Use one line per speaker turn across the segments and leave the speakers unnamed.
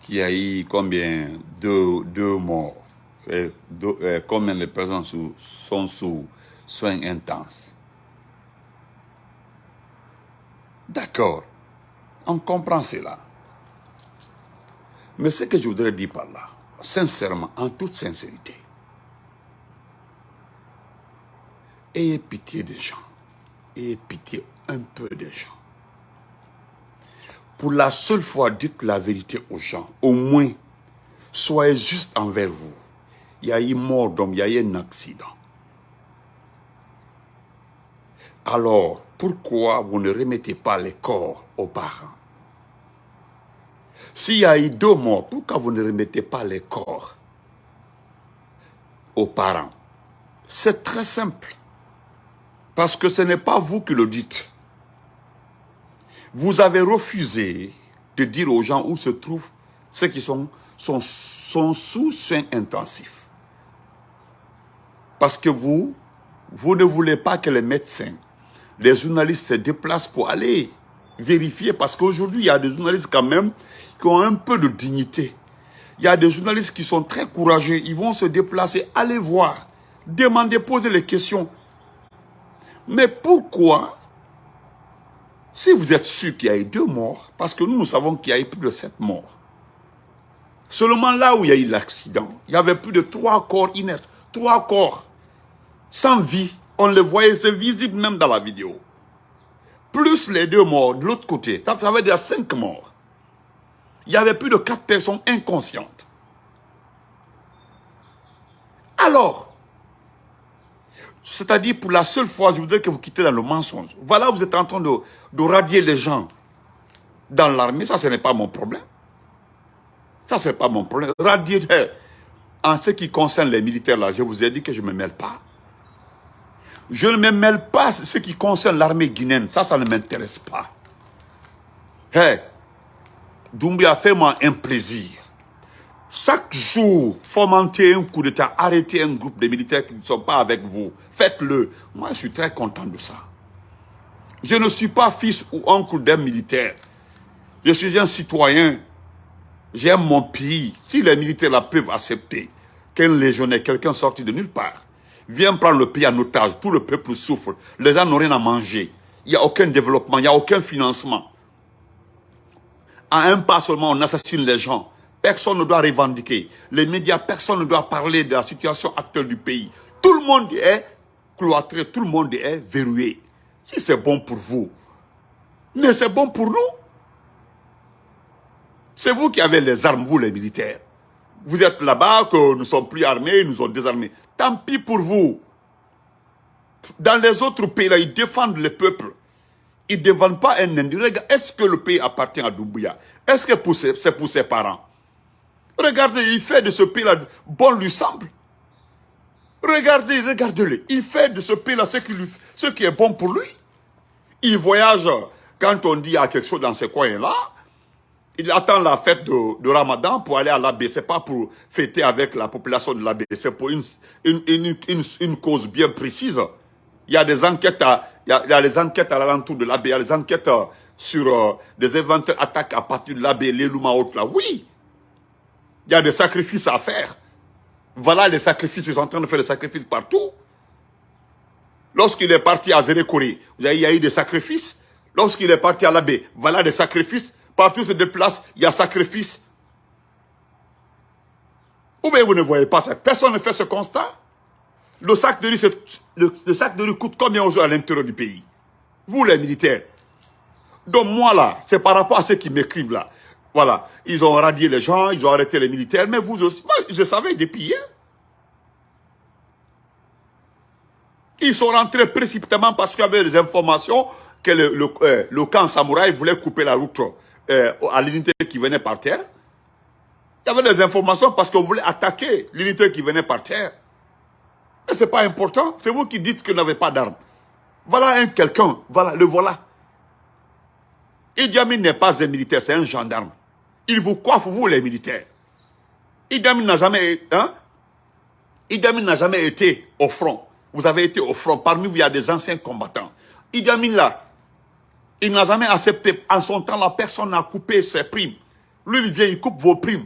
qu'il y a eu combien? Deux, deux morts, et combien de personnes sont sous soins intenses? D'accord, on comprend cela. Mais ce que je voudrais dire par là, sincèrement, en toute sincérité, ayez pitié des gens, ayez pitié un peu des gens. Pour la seule fois, dites la vérité aux gens. Au moins, soyez juste envers vous. Il y a eu mort d'homme, il y a eu un accident. Alors, pourquoi vous ne remettez pas les corps aux parents? S'il y a eu deux morts, pourquoi vous ne remettez pas les corps aux parents? C'est très simple. Parce que ce n'est pas vous qui le dites. Vous avez refusé de dire aux gens où se trouvent ceux qui sont, sont, sont sous soins intensifs. Parce que vous, vous ne voulez pas que les médecins, les journalistes se déplacent pour aller vérifier. Parce qu'aujourd'hui, il y a des journalistes quand même qui ont un peu de dignité. Il y a des journalistes qui sont très courageux. Ils vont se déplacer, aller voir, demander, poser les questions. Mais pourquoi si vous êtes sûr qu'il y a eu deux morts, parce que nous, nous savons qu'il y a eu plus de sept morts, seulement là où il y a eu l'accident, il y avait plus de trois corps inertes, trois corps sans vie. On les voyait, c'est visible même dans la vidéo. Plus les deux morts de l'autre côté, ça fait déjà cinq morts. Il y avait plus de quatre personnes inconscientes. Alors, c'est-à-dire, pour la seule fois, je voudrais que vous quittez dans le mensonge. Voilà, vous êtes en train de, de radier les gens dans l'armée. Ça, ce n'est pas mon problème. Ça, ce n'est pas mon problème. Radier, eh, en ce qui concerne les militaires, là, je vous ai dit que je ne me mêle pas. Je ne me mêle pas ce qui concerne l'armée guinéenne. Ça, ça ne m'intéresse pas. Hé, Doumbia, fais-moi un plaisir. Chaque jour, fomenter un coup d'État, arrêter un groupe de militaires qui ne sont pas avec vous. Faites-le. Moi, je suis très content de ça. Je ne suis pas fils ou oncle d'un militaire. Je suis un citoyen. J'aime mon pays. Si les militaires là peuvent accepter qu'un légionnaire, quelqu'un sorti de nulle part, vient prendre le pays en otage, tout le peuple souffre, les gens n'ont rien à manger, il n'y a aucun développement, il n'y a aucun financement. À un pas seulement, on assassine les gens. Personne ne doit revendiquer. Les médias, personne ne doit parler de la situation actuelle du pays. Tout le monde est cloîtré, tout le monde est verrouillé. Si c'est bon pour vous, mais c'est bon pour nous. C'est vous qui avez les armes, vous les militaires. Vous êtes là-bas, que nous ne sommes plus armés, nous ont désarmés. Tant pis pour vous. Dans les autres pays, là, ils défendent le peuple. Ils ne défendent pas un individu. Est-ce que le pays appartient à Doumbouya? Est-ce que c'est pour ses parents? Regardez, il fait de ce pays-là, bon lui semble. Regardez, regardez-le. Il fait de ce pays-là ce, ce qui est bon pour lui. Il voyage, quand on dit à quelque chose dans ces coins-là, il attend la fête de, Ramadan pour aller à. Ce n'est pas pour fêter avec la population de. C'est pour une, une, cause bien précise. Il y a des enquêtes à, il a, à l'alentour de l'abbé. Il y a des enquêtes sur euh, des éventuelles attaques à partir de l'abbé, les Louma autres là. Oui, il y a des sacrifices à faire. Voilà les sacrifices, ils sont en train de faire des sacrifices partout. Lorsqu'il est parti à Zérékoré, il y a eu des sacrifices. Lorsqu'il est parti à l'abbé, voilà des sacrifices. Partout se déplace, il y a sacrifice. Ou bien vous ne voyez pas ça. Personne ne fait ce constat. Le sac de riz, le, le, sac de riz coûte combien aujourd'hui à l'intérieur du pays? Vous les militaires. Donc moi là, c'est par rapport à ceux qui m'écrivent là. Voilà, ils ont radié les gens, ils ont arrêté les militaires, mais vous aussi, moi je savais depuis hier. Ils sont rentrés précipitamment parce qu'il y avait des informations que euh, le camp samouraï voulait couper la route euh, à l'unité qui venait par terre. Il y avait des informations parce qu'on voulait attaquer l'unité qui venait par terre. Mais ce n'est pas important, c'est vous qui dites que vous n'avez pas d'armes. Voilà un quelqu'un, voilà, le voilà. Idi Amin n'est pas un militaire, c'est un gendarme. Il vous coiffe, vous les militaires. Amin n'a jamais, hein? N'a jamais été au front. Vous avez été au front. Parmi vous, il y a des anciens combattants. Idi là, il n'a jamais accepté. En son temps, la personne a coupé ses primes. Lui, il vient, il coupe vos primes,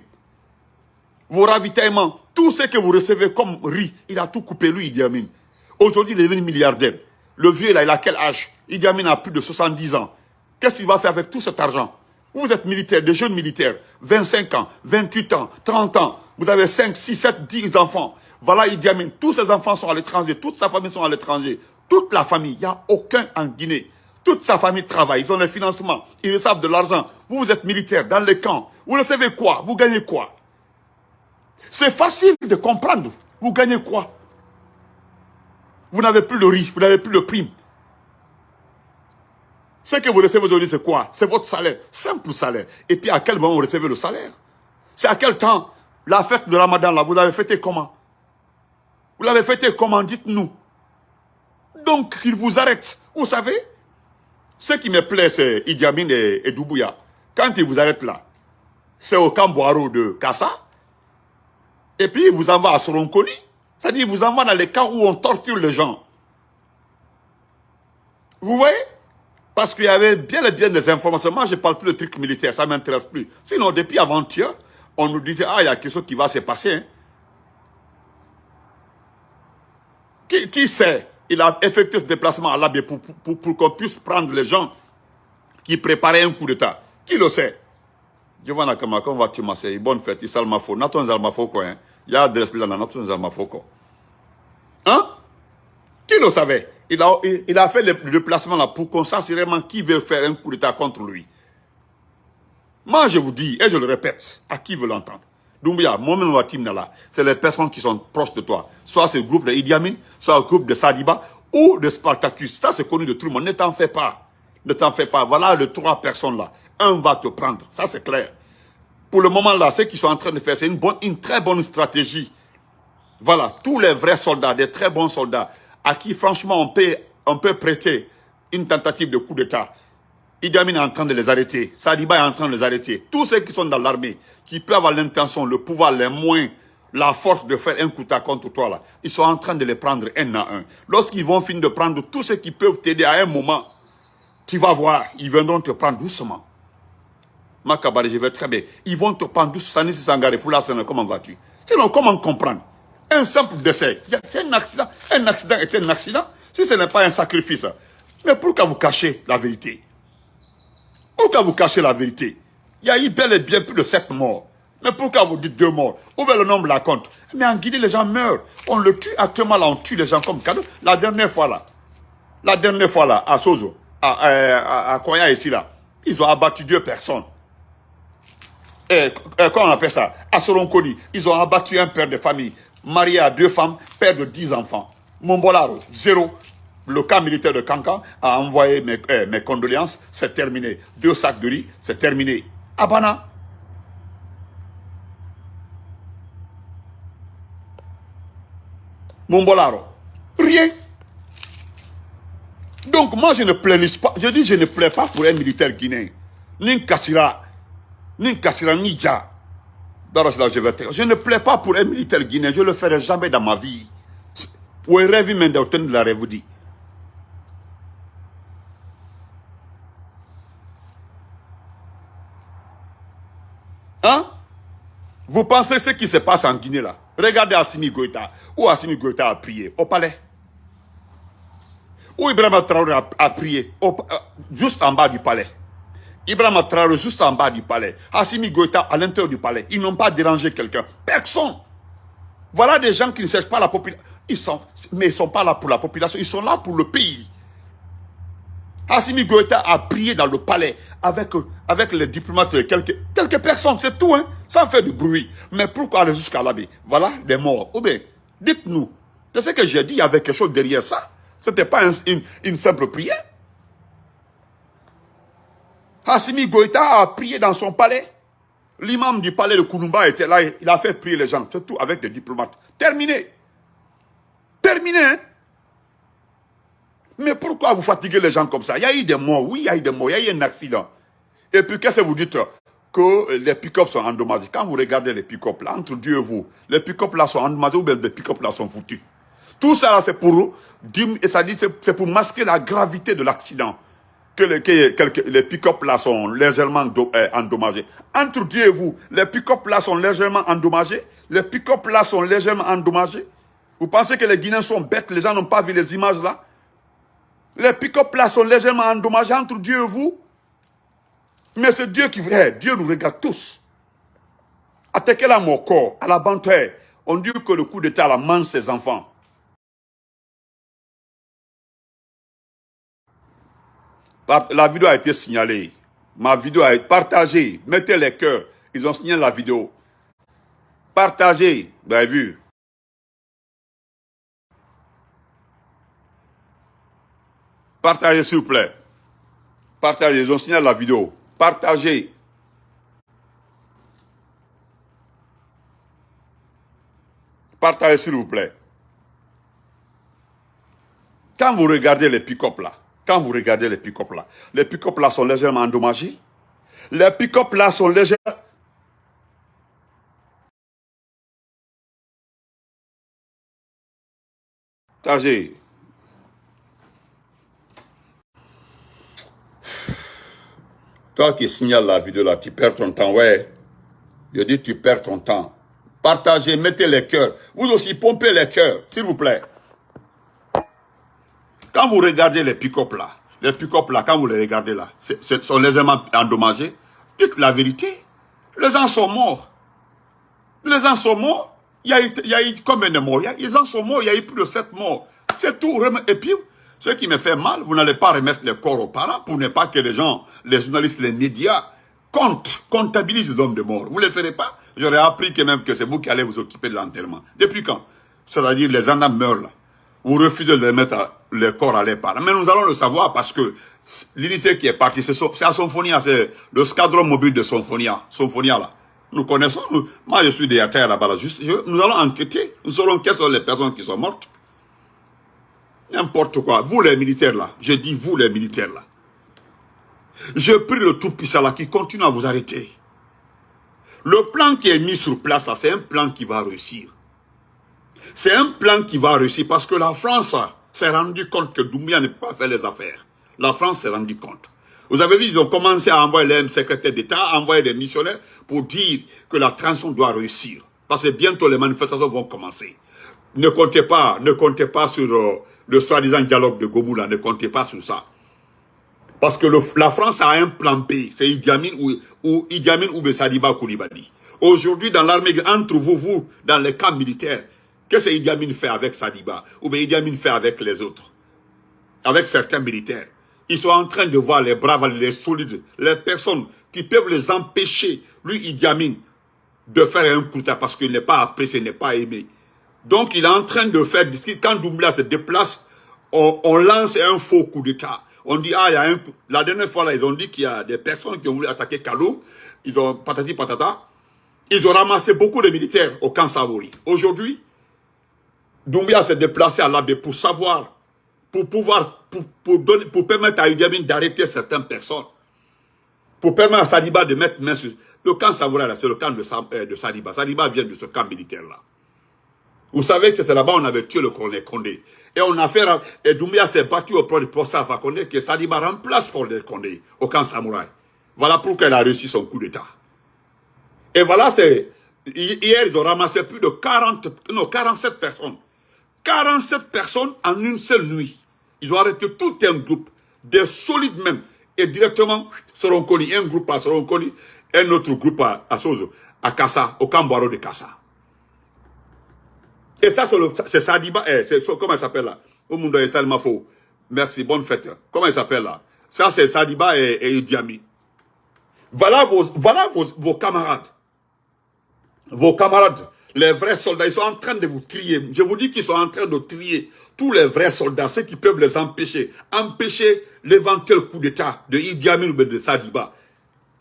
vos ravitaillements, tout ce que vous recevez comme riz, il a tout coupé, lui, Idi Amin. Aujourd'hui, il est devenu milliardaire. Le vieux, là, il a quel âge? Idi Amin a plus de 70 ans. Qu'est-ce qu'il va faire avec tout cet argent? Vous êtes militaire, des jeunes militaires, 25 ans, 28 ans, 30 ans. Vous avez 5, 6, 7, 10 enfants. Voilà Idi Amin. Tous ses enfants sont à l'étranger, toute sa famille sont à l'étranger. Toute la famille, il n'y a aucun en Guinée. Toute sa famille travaille, ils ont le financement, ils reçoivent de l'argent. Vous, vous êtes militaire dans les camps. Vous recevez quoi? Vous gagnez quoi? C'est facile de comprendre. Vous gagnez quoi? Vous n'avez plus le riz, vous n'avez plus le prime. Ce que vous recevez aujourd'hui, c'est quoi? C'est votre salaire, simple salaire. Et puis à quel moment vous recevez le salaire? C'est à quel temps? La fête de Ramadan, là, vous l'avez fêté comment? Vous l'avez fêté comment? Dites-nous. Donc, qu'il vous arrête. Vous savez ce qui me plaît, c'est Idi Amin et, Doubouya. Quand ils vous arrêtent là, c'est au camp de Kassa. Et puis, ils vous envoient à Soronkoni. C'est-à-dire, ils vous envoient dans les camps où on torture les gens. Vous voyez? Parce qu'il y avait bien et bien des informations. Moi, je ne parle plus de trucs militaires, ça ne m'intéresse plus. Sinon, depuis avant-hier, on nous disait, ah, il y a quelque chose qui va se passer. Hein. Qui, qui sait? Il a effectué ce déplacement à l'Abbé pour, pour, qu'on puisse prendre les gens qui préparaient un coup d'État. Qui le sait? Giovanna Kamaka, on va te bonne fête, il s'alma faux quoi, hein. Il y a adresse là, naton zalma faux quoi. Hein? Qui le savait? Il a, il, a fait le déplacement là pour qu'on sache vraiment qui veut faire un coup d'État contre lui. Moi, je vous dis, et je le répète, à qui veut l'entendre Doumbia, moi-même, c'est les personnes qui sont proches de toi. Soit c'est le groupe de Idi Amin, soit le groupe de Sadiba, ou de Spartacus. Ça, c'est connu de tout le monde. Ne t'en fais pas. Ne t'en fais pas. Voilà les trois personnes là. Un va te prendre. Ça, c'est clair. Pour le moment là, ce qu'ils sont en train de faire, c'est une, une très bonne stratégie. Voilà, tous les vrais soldats, des très bons soldats, à qui franchement on peut, prêter une tentative de coup d'État. Idi est en train de les arrêter. Sadiba est en train de les arrêter. Tous ceux qui sont dans l'armée, qui peuvent avoir l'intention, le pouvoir, les moyens, la force de faire un coup d'État contre toi, ils sont en train de les prendre un à un. Lorsqu'ils vont finir de prendre tous ceux qui peuvent t'aider à un moment, tu vas voir, ils viendront te prendre doucement. Makabari, je vais très bien. Ils vont te prendre doucement. Sangare, comment vas-tu? Sinon, comment comprendre? Un simple décès. C'est un accident. Un accident est un accident. Si ce n'est pas un sacrifice. Mais pourquoi vous cachez la vérité Pourquoi vous cachez la vérité il y a eu bel et bien plus de sept morts. Mais pourquoi vous dites deux morts Où est le nombre la compte Mais en Guinée, les gens meurent. On le tue actuellement là, on tue les gens comme cadeau. La dernière fois là, la dernière fois là, à Sozo, à, à, Koya ici là, ils ont abattu deux personnes. Et, comment on appelle ça? À Soronkoni, ils ont abattu un père de famille, marié à deux femmes, père de dix enfants. Mombolaro, zéro. Le camp militaire de Kanka a envoyé mes, eh, condoléances, c'est terminé. Deux sacs de riz, c'est terminé. Abana. Mombolaro. Rien. Donc moi je ne plains pas, je dis je ne plais pas pour un militaire guinéen. Ni Kassira, ni Kassira, ni Dja. Je ne plais pas pour un militaire guinéen, je ne le ferai jamais dans ma vie. La. Hein? Vous pensez ce qui se passe en Guinée là? Regardez Assimi Goïta. Où Assimi Goïta a prié? Au palais. Où Ibrahim Traoré a, prié? Euh, Juste en bas du palais. Ibrahim Traoré juste en bas du palais. Assimi Goïta à l'intérieur du palais. Ils n'ont pas dérangé quelqu'un. Personne. Voilà des gens qui ne cherchent pas la population. Mais ils ne sont pas là pour la population. Ils sont là pour le pays. Assimi Goïta a prié dans le palais avec, avec les diplomates, quelques, quelques personnes, c'est tout, hein, sans faire de bruit. Mais pourquoi aller jusqu'à l'abbé Voilà des morts. Ou bien, dites-nous, c'est ce que j'ai dit, il y avait quelque chose derrière ça. Ce n'était pas une, simple prière. Assimi Goïta a prié dans son palais. L'imam du palais de Kounoumba était là, il a fait prier les gens, surtout avec des diplomates. Terminé. Terminé, hein mais pourquoi vous fatiguez les gens comme ça? Il y a eu des morts, oui, il y a eu des morts, il y a eu un accident. Et puis, qu'est-ce que vous dites? Que les pick-up sont endommagés. Quand vous regardez les pick-up là, entre Dieu et vous, les pick-up là sont endommagés ou bien les pick-up là sont foutus? Tout ça, c'est pour, c'est pour masquer la gravité de l'accident. Que les, pick-up là sont légèrement euh, endommagés. Entre Dieu et vous, les pick-up là sont légèrement endommagés. Les pick-up là sont légèrement endommagés. Vous pensez que les Guinéens sont bêtes, les gens n'ont pas vu les images là? Les pick-up là sont légèrement endommagés entre Dieu et vous. Mais c'est Dieu qui veut. Dieu nous regarde tous. Attaquez la mon corps, à la bande on dit que le coup d'État la mange ses enfants. La vidéo a été signalée. Ma vidéo a été partagée. Mettez les cœurs. Ils ont signé la vidéo. Partagez. Vous avez vu? Partagez, s'il vous plaît. Partagez. Ils ont signé la vidéo. Partagez. Partagez, s'il vous plaît. Quand vous regardez les pick-up là, quand vous regardez les pick-up là, les pick-up là sont légèrement endommagés. Les pick-up là sont légèrement... Partagez. Toi qui signales la vidéo là, tu perds ton temps, ouais. Je dis tu perds ton temps. Partagez, mettez les cœurs. Vous aussi, pompez les cœurs, s'il vous plaît. Quand vous regardez les pick-up là, les pick-up là, quand vous les regardez là, sont légèrement endommagés, dites la vérité. Les gens sont morts. Les gens sont morts. Il y a eu, combien de morts? Les gens sont morts, il y a eu plus de 7 morts. C'est tout. Et puis, ce qui me fait mal, vous n'allez pas remettre les corps aux parents pour ne pas que les gens, les journalistes, les médias, comptent, comptabilisent les hommes de mort. Vous ne le ferez pas? J'aurais appris que même que c'est vous qui allez vous occuper de l'enterrement. Depuis quand? C'est-à-dire les gens meurent là. Vous refusez de mettre les corps à les parents. Mais nous allons le savoir parce que l'unité qui est partie, c'est à Symphonia, c'est le scadron mobile de Symphonia, Symphonia là. Nous connaissons, moi je suis des terre là-bas, juste, nous allons enquêter, nous saurons quelles sont les personnes qui sont mortes. N'importe quoi. Vous les militaires là, je dis vous les militaires là. Je prie le Tout-Puissant là qui continue à vous arrêter. Le plan qui est mis sur place là, c'est un plan qui va réussir. C'est un plan qui va réussir parce que la France s'est rendu compte que Doumbia ne peut pas faire les affaires. La France s'est rendu compte. Vous avez vu, ils ont commencé à envoyer les secrétaires d'État, à envoyer des missionnaires pour dire que la transition doit réussir. Parce que bientôt les manifestations vont commencer. Ne comptez pas, ne comptez pas sur euh, le soi-disant dialogue de Gomoula, ne comptez pas sur ça. Parce que la France a un plan B, c'est Idi Amin ou, ou Idi Amin ou Koulibaly. Aujourd'hui, dans l'armée, entre vous, vous, dans les camps militaires, qu'est-ce que Idi Amin fait avec Sadiba Ou bien Idi Amin fait avec les autres Avec certains militaires. Ils sont en train de voir les braves, les solides, les personnes qui peuvent les empêcher, lui Idi Amin, de faire un coup d'État parce qu'il n'est pas apprécié, n'est pas aimé. Donc il est en train de faire, quand Doumbia se déplace, on, lance un faux coup d'État. On dit, ah, il y a un coup. La dernière fois, là, ils ont dit qu'il y a des personnes qui ont voulu attaquer Kalou. Ils ont patati patata. Ils ont ramassé beaucoup de militaires au camp Savouri. Aujourd'hui, Doumbia s'est déplacé à l'abbé pour savoir, pour pouvoir, pour, donner, pour permettre à Idi d'arrêter certaines personnes. Pour permettre à Sadiba de mettre main sur... Le camp Savouri, c'est le camp de, euh, de Sadiba. Sadiba vient de ce camp militaire-là. Vous savez que c'est là-bas on avait tué le colonel Condé. Et on a fait, et Doumbia s'est battu auprès du procès Condé que Sadiba remplace colonel Condé au camp Samouraï. Voilà pourquoi elle a réussi son coup d'État. Et voilà, c'est, hier ils ont ramassé plus de 40, non, 47 personnes. 47 personnes en une seule nuit. Ils ont arrêté tout un groupe, des solides même, et directement seront connus, un groupe à seront connus, un autre groupe à, Sozo, à Kassa, au Cambaro de Kassa. Et ça, c'est Sadiba, eh, comment elle s'appelle là? Salmafo. Merci, bonne fête. Comment elle s'appelle là? Ça, c'est Sadiba et, et Idiami. Voilà, vos, voilà vos, vos camarades. Vos camarades, les vrais soldats, ils sont en train de vous trier. Je vous dis qu'ils sont en train de trier tous les vrais soldats, ceux qui peuvent les empêcher. Empêcher l'éventuel coup d'État de Idi Amin ou de Sadiba.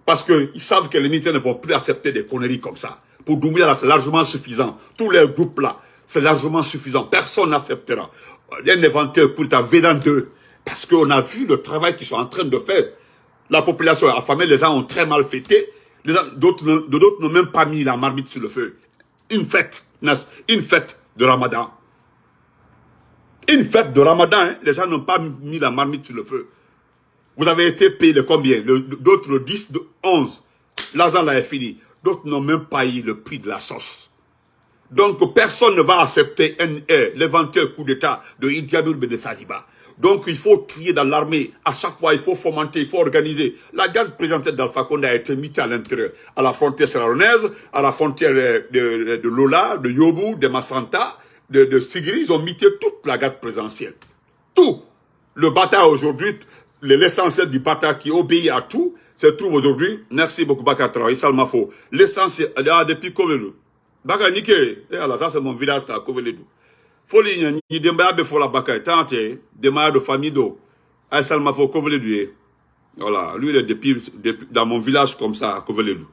Parce qu'ils savent que les militaires ne vont plus accepter des conneries comme ça. Pour Doumbia, c'est largement suffisant. Tous les groupes là, c'est largement suffisant. Personne n'acceptera. Un éventuel coup d'État venant d'eux. Parce qu'on a vu le travail qu'ils sont en train de faire. La population est affamée, les gens ont très mal fêté. D'autres n'ont même pas mis la marmite sur le feu. Une fête, une fête de ramadan. Une fête de ramadan, hein. les gens n'ont pas mis la marmite sur le feu. Vous avez été payé combien? D'autres 10, 11. L'argent là est fini. D'autres n'ont même pas eu le prix de la sauce. Donc personne ne va accepter l'éventuel coup d'état de Idi Amin de Saliba. Donc il faut crier dans l'armée. À chaque fois, il faut fomenter, il faut organiser. La garde présidentielle d'Alpha Condé a été mise à l'intérieur. À la frontière serranaise, à la frontière de, Lola, de Yobu, de Massanta, de, de Sigri. Ils ont mis toute la garde présidentielle. Tout. Le bataille aujourd'hui, l'essentiel du bataille qui obéit à tout, se trouve aujourd'hui. Merci beaucoup, Bakatra. L'essentiel, ah, depuis Kovelou. Baka Nike, eh, ça c'est mon village, à Koveledou foli ni dembaya be fola bakay tante demaya de famille do. Ay salma fo koveledu voilà lui il est depuis, dans mon village comme ça koveledu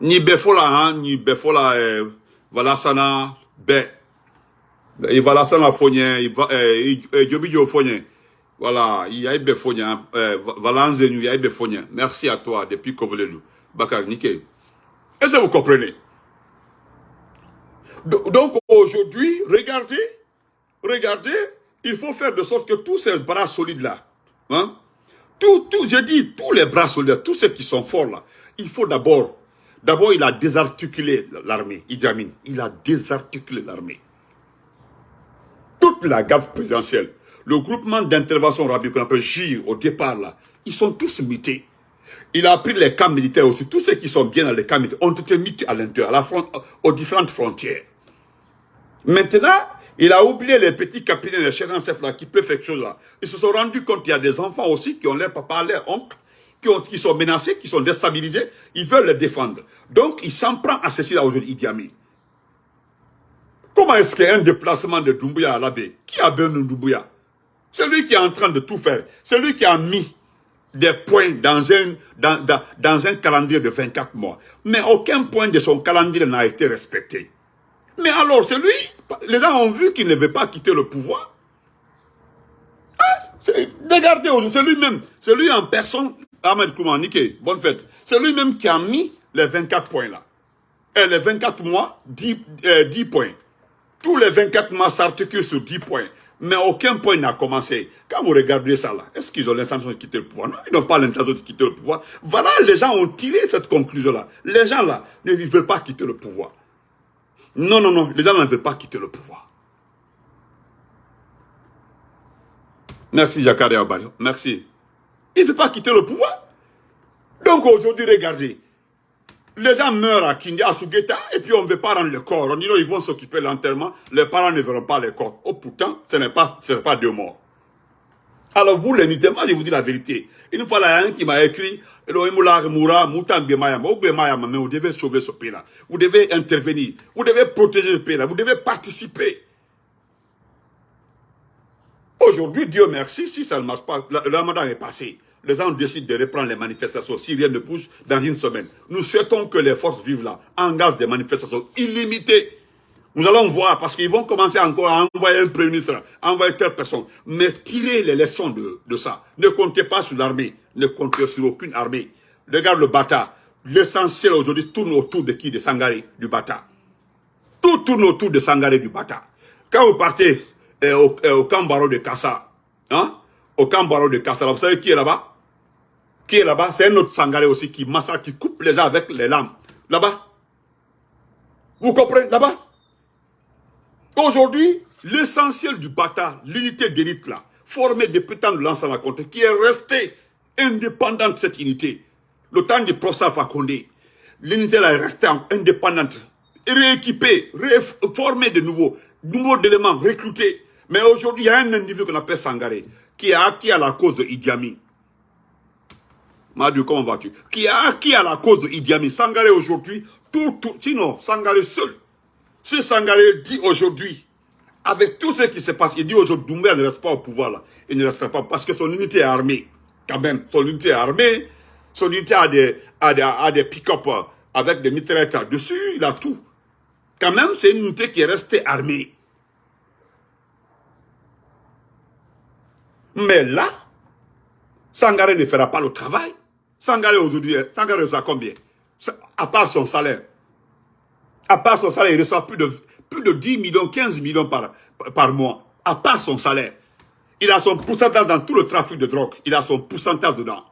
ni be fola hein ni be fola eh, voilà sana be il va la sana fonye il va eh, fonye voilà il y a be fonye eh, voilà nzenu il y a fonye merci à toi depuis koveledu bakar nike. Est-ce que vous comprenez? Donc aujourd'hui, regardez, regardez, il faut faire de sorte que tous ces bras solides-là, hein, tout, tout, je dis, tous les bras solides, tous ceux qui sont forts là, il faut d'abord, d'abord il a désarticulé l'armée, Idi il a désarticulé l'armée. Toute la garde présidentielle, le groupement d'intervention rapide qu'on appelle JIR au départ là, ils sont tous mutés. Il a pris les camps militaires aussi. Tous ceux qui sont bien dans les camps militaires ont été mis à l'intérieur, aux différentes frontières. Maintenant, il a oublié les petits capitaines, les chefs en chef là, qui peuvent faire quelque chose là. Ils se sont rendus compte qu'il y a des enfants aussi qui ont leur papa, leur oncle, qui, ont, qui sont menacés, qui sont déstabilisés. Ils veulent les défendre. Donc, il s'en prend à ceci là aujourd'hui, Idi Amin. Comment est-ce qu'il y a un déplacement de Doumbouya à l'abbé Qui a besoin de Doumbouya? C'est lui qui est en train de tout faire. C'est lui qui a mis des points dans un calendrier de 24 mois. Mais aucun point de son calendrier n'a été respecté. Mais alors, c'est lui, les gens ont vu qu'il ne veut pas quitter le pouvoir. Regardez, c'est lui-même, c'est lui en personne, Ahmed Kouman, bonne fête. C'est lui-même qui a mis les 24 points là. Et les 24 mois, 10, 10 euh, points. Tous les 24 mois s'articulent sur 10 points. Mais aucun point n'a commencé. Quand vous regardez ça là, est-ce qu'ils ont l'intention de quitter le pouvoir? Non, ils n'ont pas l'intention de quitter le pouvoir. Voilà, les gens ont tiré cette conclusion là. Les gens là ne veulent pas quitter le pouvoir. Non, non, non, les gens ne veulent pas quitter le pouvoir. Merci, Jacare Abayo. Merci. Il ne veut pas quitter le pouvoir. Donc aujourd'hui, regardez. Les gens meurent à Kindia, à Sugeta, et puis on ne veut pas rendre le corps. On dit non, ils vont s'occuper l'enterrement. Les parents ne verront pas les corps. Oh, pourtant, ce n'est pas, pas deux morts. Alors vous, les moi je vous dis la vérité. Une fois, il y a un qui m'a écrit, vous devez sauver ce pays-là. Vous devez intervenir. Vous devez protéger ce pays-là. Vous devez participer. Aujourd'hui, Dieu merci, si ça ne marche pas, le ramadan est passé. Les gens décident de reprendre les manifestations si rien ne bouge dans une semaine. Nous souhaitons que les forces vivent là engagent des manifestations illimitées. Nous allons voir, parce qu'ils vont commencer encore à envoyer un premier ministre, à envoyer telle personne. Mais tirez les leçons de, ça. Ne comptez pas sur l'armée. Ne comptez sur aucune armée. Regarde le Bata. L'essentiel aujourd'hui tourne autour de qui? De Sangaré, du Bata. Tout tourne autour de Sangaré, du Bata. Quand vous partez eh, au, eh, au, de Kassa, hein, au camp Baro de Kassa, vous savez qui est là-bas? Qui est là-bas? C'est un autre Sangaré aussi qui massacre, qui coupe les gens avec les lames. Là-bas. Vous comprenez? Là-bas Aujourd'hui, l'essentiel du Bata, l'unité d'élite là, formée depuis tant de l'ancien la qui est restée indépendante cette unité, le temps du professeur Fakonde, l'unité là est restée indépendante, rééquipée, formée de nouveaux, nouveaux éléments, recrutés. Mais aujourd'hui, il y a un individu qu'on appelle Sangaré, qui a acquis à la cause de Idi Amin. Madu, comment vas-tu? Qui a acquis à la cause de Idi Amin. Sangaré aujourd'hui, tout, tout, sinon, Sangaré seul, si Sangaré dit aujourd'hui, avec tout ce qui se passe, il dit aujourd'hui, Doumbé ne reste pas au pouvoir là. Il ne restera pas parce que son unité est armée. Quand même, son unité est armée. Son unité a des, a des, pick-up avec des mitraillettes dessus. Il a tout. Quand même, c'est une unité qui est restée armée. Mais là, Sangaré ne fera pas le travail. Sangaré aujourd'hui, Sangaré reçoit combien? À part son salaire à part son salaire, il reçoit plus de, plus de 10 millions, 15 millions par, par mois, à part son salaire. Il a son pourcentage dans tout le trafic de drogue. Il a son pourcentage dedans.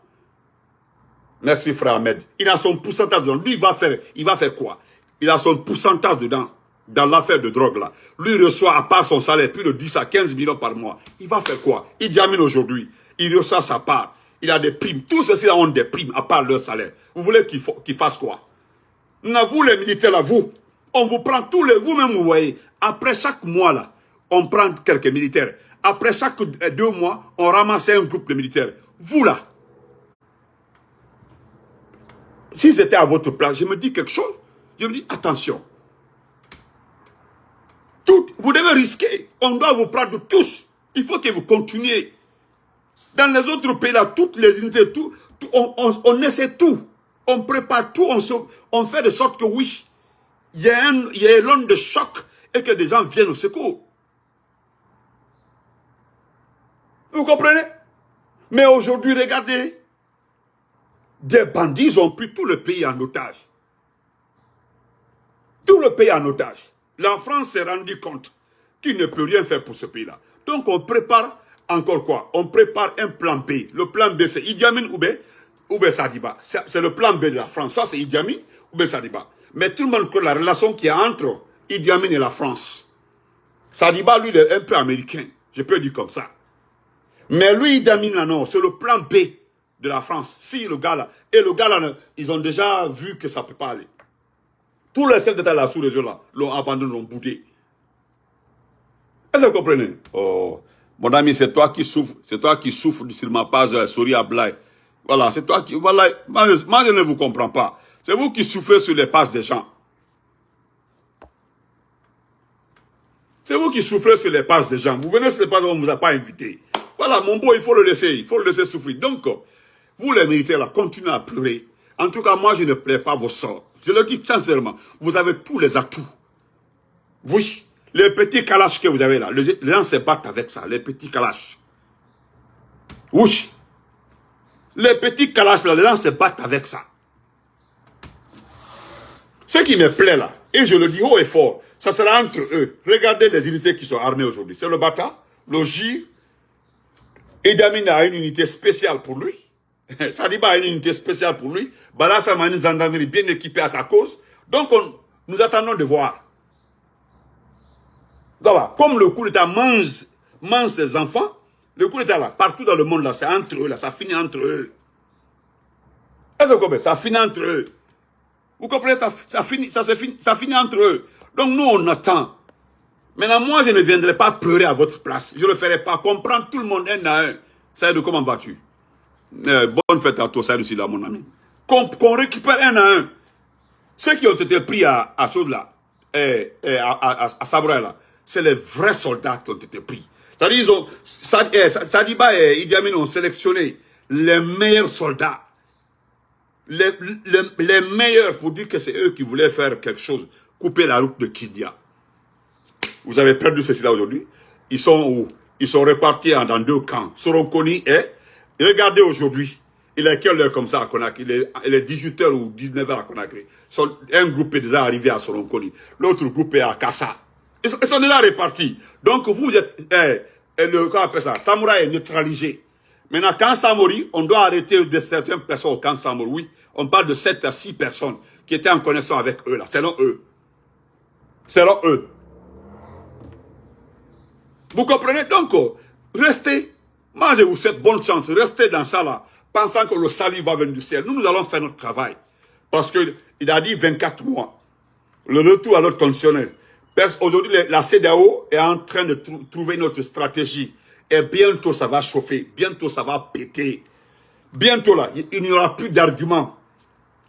Merci frère Ahmed. Il a son pourcentage dedans. Lui, il va faire, il va faire quoi? Il a son pourcentage dedans, dans l'affaire de drogue là. Lui, reçoit, à part son salaire, plus de 10 à 15 millions par mois. Il va faire quoi? Il diamine aujourd'hui. Il reçoit sa part. Il a des primes. Tous ceux-ci ont des primes, à part leur salaire. Vous voulez qu'il qu fasse quoi? Vous, les militaires là, vous, on vous prend tous les... Vous-même, vous voyez, après chaque mois là, on prend quelques militaires. Après chaque deux mois, on ramasse un groupe de militaires. Vous là, si j'étais à votre place, je me dis quelque chose. Je me dis, attention. Tout, vous devez risquer. On doit vous prendre tous. Il faut que vous continuez. Dans les autres pays, là, toutes les unités, tout, on, essaie tout. On prépare tout. On, on fait de sorte que oui, il y a un, il y a l'onde de choc et que des gens viennent au secours. Vous comprenez? Mais aujourd'hui, regardez, des bandits ont pris tout le pays en otage. Tout le pays en otage. La France s'est rendu compte qu'il ne peut rien faire pour ce pays-là. Donc on prépare encore quoi? On prépare un plan B. Le plan B, c'est Idi Amin ou B, Sadiba. C'est le plan B de la France. Soit c'est Idi Amin ou Sadiba. Mais tout le monde connaît la relation qu'il y a entre Idi Amin et la France. Sadiba, lui, il est un peu américain. Je peux dire comme ça. Mais lui, Idi Amin, non, c'est le plan B de la France. Si le gars là, et le gars là, ils ont déjà vu que ça ne peut pas aller. Tous les chefs d'État de la sous-région là, l'ont abandonné, l'ont boudé. Est-ce que vous comprenez? Oh, mon ami, c'est toi qui souffres, c'est toi qui souffres sur ma page euh, Sori Ablaï. Voilà, c'est toi qui, voilà, moi, je ne vous comprends pas. C'est vous qui souffrez sur les pages des gens. C'est vous qui souffrez sur les pages des gens. Vous venez sur les pages, on ne vous a pas invité. Voilà, mon beau, il faut le laisser, il faut le laisser souffrir. Donc, vous les militaires continuez à pleurer. En tout cas, moi, je ne plais pas vos sorts. Je le dis sincèrement, vous avez tous les atouts. Oui, les petits calaches que vous avez là, les gens se battent avec ça, les petits calaches. Oui. Les petits calaches là, les gens se battent avec ça. Ce qui me plaît là, et je le dis haut et fort, ça sera entre eux. Regardez les unités qui sont armées aujourd'hui. C'est le Bata, le J. Edamine a une unité spéciale pour lui. Sadiba a une unité spéciale pour lui. Balassa une gendarmerie bien équipée à sa cause. Donc, nous attendons de voir. Donc, comme le coup d'État mange, mange ses enfants, le coup d'État là, partout dans le monde là, c'est entre eux là, ça finit entre eux. Ça finit entre eux. Vous comprenez ça, finit, ça, finit, ça finit entre eux. Donc nous, on attend. Maintenant, moi, je ne viendrai pas pleurer à votre place. Je ne le ferai pas. Comprendre tout le monde un à un. De comment vas-tu? Euh, bonne fête à toi, ça aussi là, mon ami. Qu'on récupère un à un. Ceux qui ont été pris à, à chose là, et, eh, eh, à, à, à là, c'est les vrais soldats qui ont été pris. C'est-à-dire, eh, Sadiba et Idi Amin ont sélectionné les meilleurs soldats. Les, meilleurs pour dire que c'est eux qui voulaient faire quelque chose, couper la route de Kindia. Vous avez perdu ceci là aujourd'hui. Ils sont où? Ils sont répartis dans deux camps. Soronkoni et Regardez aujourd'hui, il est quelle heure comme ça à Conakry? Il est, 18h ou 19h à Conakry. Un groupe est déjà arrivé à Soronkoni. L'autre groupe est à Kassa. Ils sont, déjà répartis. Donc vous êtes, eh, eh, le, comment appelle ça, Samouraï est neutralisé. Maintenant, quand Samori, on doit arrêter de certaines personnes au camp Samori. Oui, on parle de 7 à 6 personnes qui étaient en connexion avec eux, là, selon eux. Selon eux. Vous comprenez? Donc, restez moi, je vous souhaite bonne chance. Restez dans ça là, pensant que le salut va venir du ciel. Nous, nous allons faire notre travail. Parce qu'il a dit 24 mois. Le retour à l'ordre conditionnel. Aujourd'hui, la CDAO est en train de trouver notre stratégie. Et bientôt, ça va chauffer. Bientôt, ça va péter. Bientôt, là, il n'y aura plus d'arguments.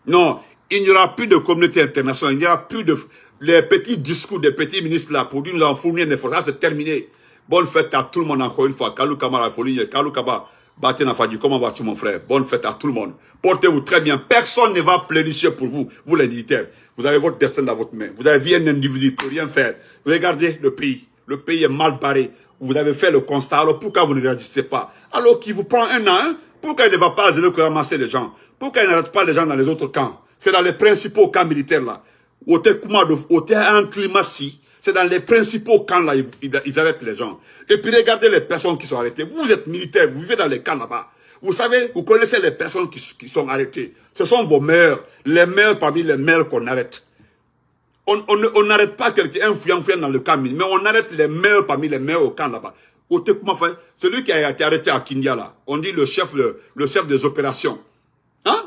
Non, il n'y aura plus de communauté internationale. Il n'y aura plus de... Les petits discours des petits ministres là pour nous en fournir des efforts. c'est terminé. Bonne fête à tout le monde encore une fois. Kalou Kamara Folie, Kalou Kaba, Fadi, comment vas-tu mon frère? Bonne fête à tout le monde. Portez-vous très bien. Personne ne va plénicher pour vous, vous les militaires. Vous avez votre destin dans votre main. Vous avez un individu peut rien faire. Regardez le pays. Le pays est mal barré. Vous avez fait le constat. Alors pourquoi vous ne réagissez pas? Alors qu'il vous prend un an, pourquoi il ne va pas que ramasser les gens? Pourquoi il n'arrête pas les gens dans les autres camps? C'est dans les principaux camps militaires là. Un climat si C'est dans les principaux camps là, ils, arrêtent les gens. Et puis regardez les personnes qui sont arrêtées. Vous êtes militaires, vous vivez dans les camps là-bas. Vous savez, vous connaissez les personnes qui, qui, sont arrêtées. Ce sont vos meilleurs, les meilleurs parmi les meilleurs qu'on arrête. On n'arrête pas quelqu'un, un fouillant, dans le camp, mais on arrête les meilleurs parmi les meilleurs au camp là-bas. Celui qui a été arrêté à Kindia là, on dit le chef, le chef des opérations. Hein?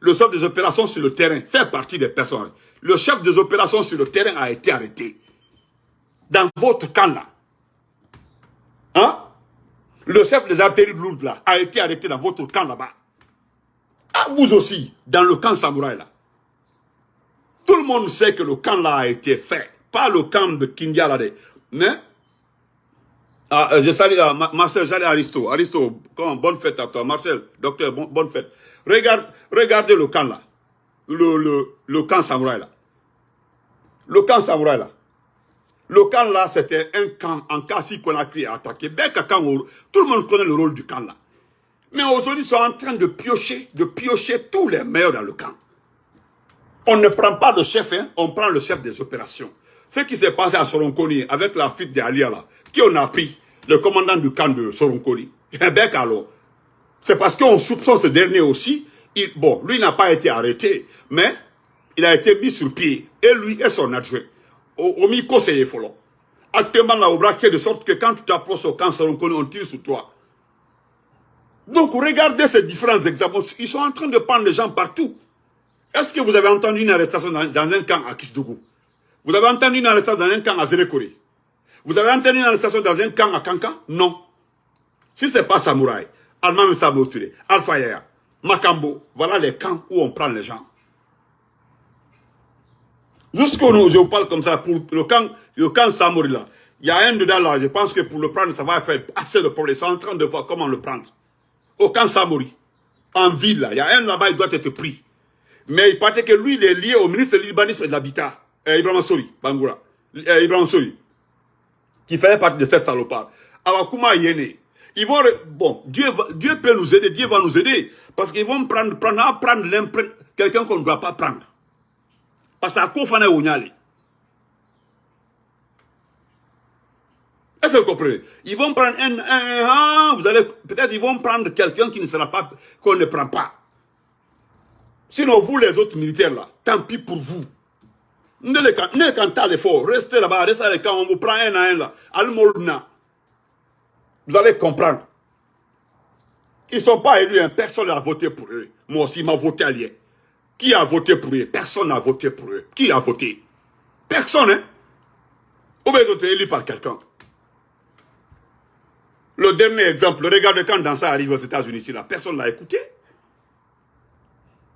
Le chef des opérations sur le terrain fait partie des personnes. Le chef des opérations sur le terrain a été arrêté. Dans votre camp là. Hein? Le chef des artilleries lourdes là a été arrêté dans votre camp là-bas. Ah, vous aussi, dans le camp samouraï là. Tout le monde sait que le camp là a été fait. Pas le camp de Kindia là. Mais, ah, euh, je salue ah, Marcel, j'allais Aristo. Aristo, bonne fête à toi. Marcel, docteur, bonne fête. Regarde, regardez le camp là. Le camp samouraï là. Le camp samouraï là. Le camp là, c'était un camp en cas si qu'on a créé attaqué. Tout le monde connaît le rôle du camp là. Mais aujourd'hui, ils sont en train de piocher, de piocher tous les meilleurs dans le camp. On ne prend pas le chef, hein, on prend le chef des opérations. Ce qui s'est passé à Soronkoni avec la fuite d'Alia là, qui on a pris, le commandant du camp de Soronkoni. Eh bien alors, c'est parce qu'on soupçonne ce dernier aussi. bon, lui n'a pas été arrêté, mais il a été mis sur pied. Et lui et son adjoint. Au micro, c'est follow. Actuellement, là, au braquet, de sorte que quand tu t'approches au camp Soronkoni, on tire sur toi. Donc, regardez ces différents exemples. Ils sont en train de prendre les gens partout. Est-ce que vous avez entendu une arrestation dans, un camp à Kisdougou? Vous avez entendu une arrestation dans un camp à Zérekori Vous avez entendu une arrestation dans un camp à Kanka Non. Si ce n'est pas Samouraï, Alma Mouture, Alpha Yaya, Makambo, voilà les camps où on prend les gens. Jusqu'où je vous parle comme ça, pour le camp, le camp Samouri là, il y a un dedans là, je pense que pour le prendre, ça va faire assez de problèmes. Ils sont en train de voir comment le prendre. Au camp Samouri, en ville là, il y a un là-bas, il doit être pris. Mais il paraît que lui, il est lié au ministre de l'urbanisme et de l'habitat, euh, Ibrahim Sori, Bangoura. Euh, Ibrahim Sori, qui fait partie de cette salopard. Alors, comment Yéné Ils vont, bon, Dieu, Dieu peut nous aider, Dieu va nous aider. Parce qu'ils vont prendre, prendre, prendre quelqu'un qu'on ne doit pas prendre. Parce qu'à quoi faut Est-ce que vous comprenez? Ils vont prendre un, un, un vous allez, peut-être ils vont prendre quelqu'un qui ne sera pas, qu'on ne prend pas. Sinon, vous, les autres militaires, là, tant pis pour vous. Ne les cantez l'effort. Restez là-bas, restez là quand on vous prend un à un, là. Al-Molna. Vous allez comprendre. Ils ne sont pas élus, hein. personne n'a voté pour eux. Moi aussi, m'a voté allié. Qui a voté pour eux? Personne n'a voté pour eux. Qui a voté? Personne, hein Ou bien ils ont été élus par quelqu'un. Le dernier exemple, regardez quand Dansa arrive aux États-Unis, personne ne l'a écouté.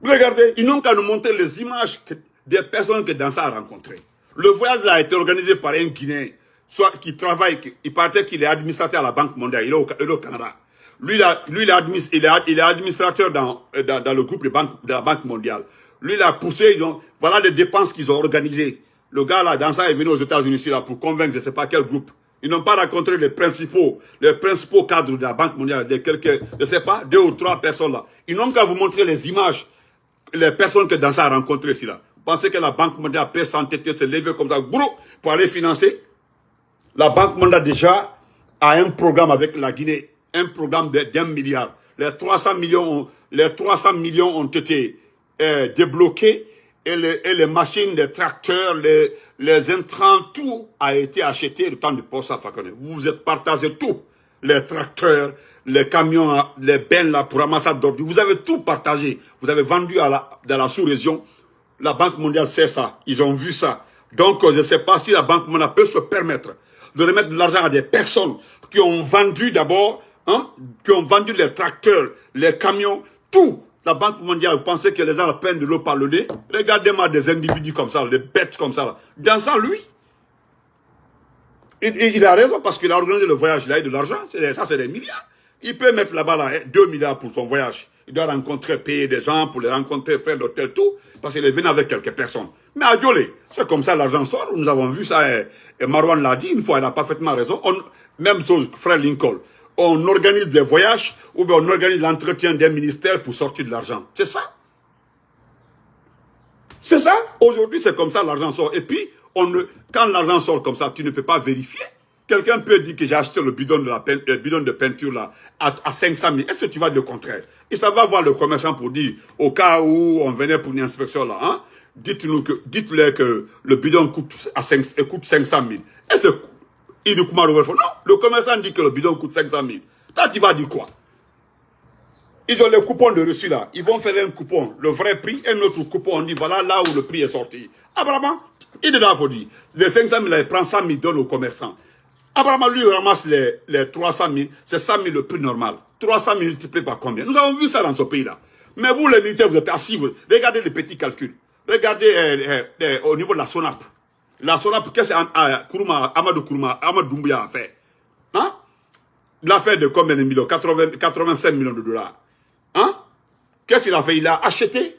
Regardez, ils n'ont qu'à nous montrer les images des personnes que Dansa a rencontrées. Le voyage a été organisé par un Guinéen, soit qui travaille, il paraît qu'il est administrateur à la Banque mondiale, il est au, Canada. Lui, lui il, est il, est administrateur dans, dans, le groupe de, de, la Banque mondiale. Lui, il a poussé, ils ont, voilà les dépenses qu'ils ont organisées. Le gars là, Dansa est venu aux États-Unis là pour convaincre, je ne sais pas quel groupe. Ils n'ont pas rencontré les principaux, les principaux cadres de la Banque mondiale, de quelques, je ne sais pas, deux ou trois personnes là. Ils n'ont qu'à vous montrer les images les personnes que Dansa a rencontrées ici, là, pensez que la Banque mondiale peut s'entêter, se lever comme ça, pour aller financer La Banque mondiale déjà a un programme avec la Guinée, un programme d'un milliard. Les 300 millions ont, les 300 millions ont été euh, débloqués et les, et les, machines, les tracteurs, les, les intrants, tout a été acheté le temps de poste à Vous vous êtes partagé tout. Les tracteurs, les camions, les bennes là pour ramasser d'ordures. Vous avez tout partagé. Vous avez vendu à la, dans la sous-région. La Banque mondiale sait ça. Ils ont vu ça. Donc, je ne sais pas si la Banque mondiale peut se permettre de remettre de l'argent à des personnes qui ont vendu d'abord, hein, qui ont vendu les tracteurs, les camions, tout. La Banque mondiale, vous pensez que les gens peine de l'eau par le nez Regardez-moi des individus comme ça, des bêtes comme ça. Dans ça, lui, il, a raison parce qu'il a organisé le voyage, il a eu de l'argent, ça c'est des milliards. Il peut mettre là-bas là, 2 milliards pour son voyage. Il doit rencontrer, payer des gens pour les rencontrer, faire l'hôtel, tout, parce qu'il est venu avec quelques personnes. Mais à c'est comme ça l'argent sort. Nous avons vu ça, et, Marwan l'a dit une fois, il a parfaitement raison. On, même chose, frère Lincoln. On organise des voyages ou bien on organise l'entretien des ministères pour sortir de l'argent. C'est ça. C'est ça. Aujourd'hui, c'est comme ça l'argent sort. Et puis, on ne, quand l'argent sort comme ça, tu ne peux pas vérifier. Quelqu'un peut dire que j'ai acheté le bidon de, la bidon de peinture là à, à 500 000. Est-ce que tu vas dire le contraire? Et ça va voir le commerçant pour dire, au cas où on venait pour une inspection là, hein, dites-nous que, dites-leur que le bidon coûte, à 5, coûte 500 000. Est-ce que il Non, le commerçant dit que le bidon coûte 500 000. Toi, tu vas dire quoi? Ils ont les coupons de reçu là. Ils vont faire un coupon, le vrai prix, un autre coupon. On dit voilà là où le prix est sorti. Apparemment, il est là, faut dire. Les 500 000, il prend 100 000, donne au commerçant. Apparemment, lui, il ramasse les, les 300 000. C'est 100 000 le prix normal. 300 000 multiplié par combien? Nous avons vu ça dans ce pays-là. Mais vous, les militaires, vous êtes assis. regardez les petits calculs. Regardez euh, euh, euh, au niveau de la SONAP. La SONAP, qu'est-ce que Amadou Kourouma, Amadou Doumbouya a fait? Hein? L'affaire de combien de millions? 80, 85 millions de dollars. Hein? Qu'est-ce qu'il a fait? Il a acheté.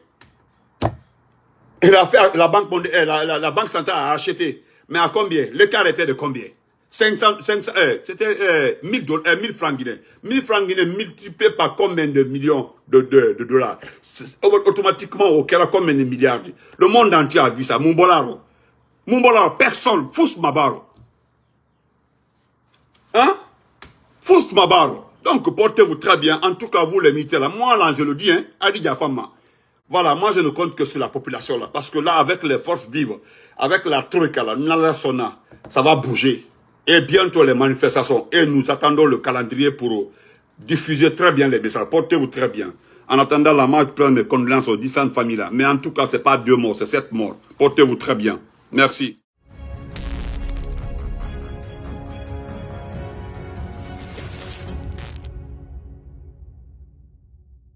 A fait, la banque, centrale a acheté. Mais à combien? L'écart était de combien? 500, 500 euh, c'était euh, 1000, euh, 1000 francs guinéens. 1000 francs guinéens multipliés par combien de millions de, dollars? Automatiquement, au Kera, combien de milliards? Le monde entier a vu ça. Mumbolaro. Mumbolaro, personne. Fous Mabaro. Hein? Fous Mabaro. Donc, portez-vous très bien. En tout cas, vous, les militaires, là. Moi, là, je le dis, hein, Adi. Voilà, moi, je ne compte que sur la population, là. Parce que là, avec les forces vives, avec la troïka, là, ça va bouger et bientôt les manifestations. Et nous attendons le calendrier pour diffuser très bien les messages. Portez-vous très bien. En attendant la marche, prends mes condoléances aux différentes familles là. Mais en tout cas, ce n'est pas deux morts, c'est sept morts. Portez-vous très bien. Merci.